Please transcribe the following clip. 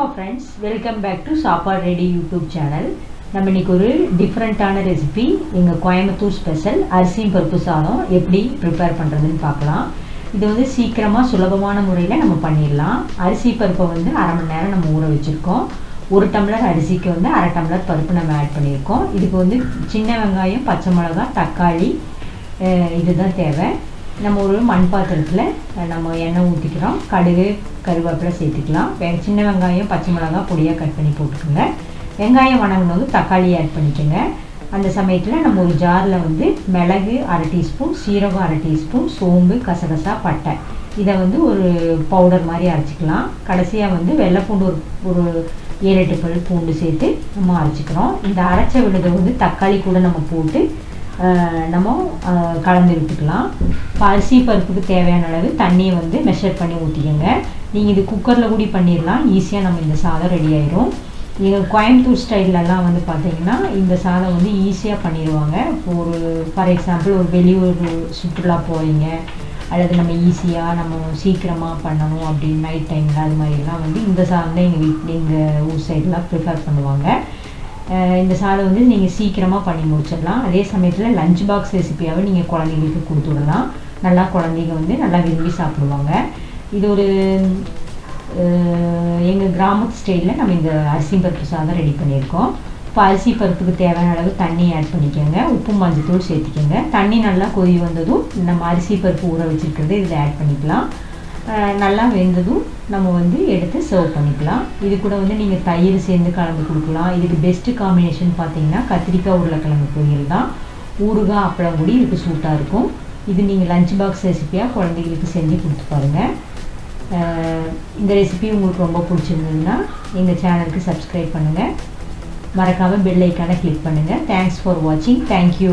வணக்கம் friends welcome back to Sappadu ready YouTube channel நம்ம இன்னைக்கு ஒரு டிஃப்ரெண்ட்டான ரெசிபி எங்கள் கோயம்புத்தூர் ஸ்பெஷல் அரிசியும் பருப்பு சாதம் எப்படி ப்ரிப்பேர் பண்ணுறதுன்னு பார்க்கலாம். இது வந்து சீக்கிரமாக சுலபமான முறையில் நம்ம பண்ணிடலாம். அரிசி பருப்பை வந்து அரை மணி நேரம் நம்ம ஊற வச்சுருக்கோம். ஒரு டம்ளர் அரிசிக்கு வந்து அரை டம்ளர் பருப்பு நம்ம ஆட் பண்ணியிருக்கோம். இதுக்கு வந்து சின்ன வெங்காயம் பச்சை மிளகா தக்காளி இதுதான் தேவை. நம்ம ஒரு மண் பாத்திரத்தில் நம்ம எண்ணெய் ஊற்றிக்கிறோம் கடுகு கருவேப்பிலை சேர்த்துக்கலாம். வெ சின்ன வெங்காயம் பச்சை மிளகாய் பொடியாக கட் பண்ணி போட்டுக்கோங்க. வெங்காயம் வணங்கினது தக்காளி ஆட் பண்ணிக்கோங்க. அந்த சமயத்தில் நம்ம ஒரு ஜாரில் வந்து மிளகு அரை டீஸ்பூன் சீரகம் அரை டீஸ்பூன் சோம்பு கசகசா பட்டை. இதை வந்து ஒரு பவுடர் மாதிரி அரைச்சிக்கலாம். கடைசியாக வந்து வெள்ளைப்பூண்டு ஒரு ஒரு ஏழு எட்டு பல் பூண்டு சேர்த்து நம்ம அரைச்சிக்கிறோம். இந்த அரைச்ச விழுதை வந்து தக்காளி கூட நம்ம போட்டு நம்ம கலந்து விட்டுக்கலாம் இப்போ அரிசி பருப்புக்கு தேவையான அளவு தண்ணியை வந்து மெஷர் பண்ணி ஊற்றிக்கோங்க நீங்கள் இது குக்கரில் கூட பண்ணிடலாம். ஈஸியாக நம்ம இந்த சாதம் ரெடி ஆயிரும். எங்கள் கோயம்புத்தூர் ஸ்டைல்லலாம் வந்து பார்த்தீங்கன்னா இந்த சாதம் வந்து ஈஸியாக பண்ணிடுவாங்க. இப்போ ஒரு ஃபார் எக்ஸாம்பிள் ஒரு வெளியூர் சுற்றுலா போகிறீங்க அல்லது நம்ம ஈஸியாக நம்ம சீக்கிரமாக பண்ணணும் அப்படின்னு நைட் டைமில் அது மாதிரிலாம் வந்து இந்த சாதம் தான் எங்கள் வீட்டில் எங்கள் ஊர் சைடெலாம் ப்ரிஃபர் பண்ணுவாங்க. இந்த சாதம் வந்து நீங்கள் சீக்கிரமாக பண்ணி முடிச்சிடலாம். அதே சமயத்தில் லஞ்ச் பாக்ஸ் ரெசிபியாகவும் நீங்கள் குழந்தைங்களுக்கு கொடுத்து விடலாம். நல்லா குழந்தைங்க வந்து நல்லா விரும்பி சாப்பிடுவாங்க. இது ஒரு எங்கள் கிராமத்து ஸ்டைலில் நம்ம இந்த அரிசி பருப்பு சாதம் ரெடி பண்ணியிருக்கோம். இப்போ அரிசி பருப்புக்கு தேவையான அளவு தண்ணி ஆட் பண்ணிக்கோங்க. உப்பு மஞ்சத்தூள் சேர்த்துக்கோங்க. தண்ணி நல்லா கொதி வந்ததும் நம்ம அரிசி பருப்பு ஊற வச்சுருக்கிறது இதில் ஆட் பண்ணிக்கலாம். நல்லா வெந்ததும் நம்ம வந்து எடுத்து சர்வ் பண்ணிக்கலாம். இது கூட வந்து நீங்கள் தயிர் சேர்ந்து கலந்து கொடுக்கலாம். இதுக்கு பெஸ்ட்டு காம்பினேஷன் பார்த்தீங்கன்னா கத்திரிக்காய் உருளைக்கிழங்கு பொரியல் தான். ஊறுகாய் அப்பளம் கூடி இதுக்கு சூட்டாக இருக்கும். இது நீங்கள் லஞ்ச் பாக்ஸ் ரெசிப்பியாக குழந்தைகளுக்கு செஞ்சு கொடுத்து பாருங்கள் இந்த ரெசிபி உங்களுக்கு ரொம்ப பிடிச்சிருந்ததுன்னா எங்கள் சேனலுக்கு சப்ஸ்கிரைப் பண்ணுங்கள் மறக்காமல் பெல் ஐக்கானை கிளிக் பண்ணுங்கள் தேங்க்ஸ் ஃபார் வாட்சிங் தேங்க்யூ